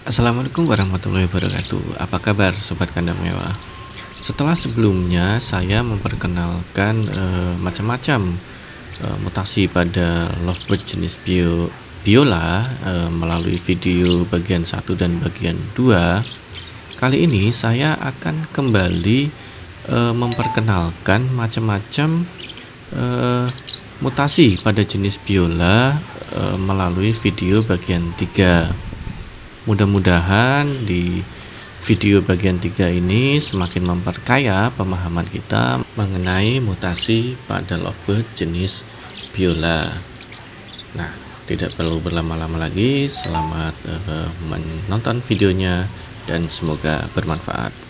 Assalamualaikum warahmatullahi wabarakatuh. Apa kabar Sobat Kandang Mewah? Setelah sebelumnya saya memperkenalkan uh, macam-macam uh, mutasi pada lovebird jenis bio, biola uh, melalui video bagian 1 dan bagian 2 Kali ini saya akan kembali uh, memperkenalkan macam-macam uh, mutasi pada jenis biola uh, melalui video bagian 3 Mudah-mudahan di video bagian 3 ini semakin memperkaya pemahaman kita mengenai mutasi pada lovebird jenis biola. Nah, tidak perlu berlama-lama lagi. Selamat uh, menonton videonya dan semoga bermanfaat.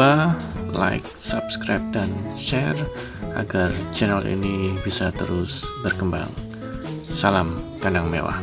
lupa like, subscribe, dan share agar channel ini bisa terus berkembang. Salam kandang mewah.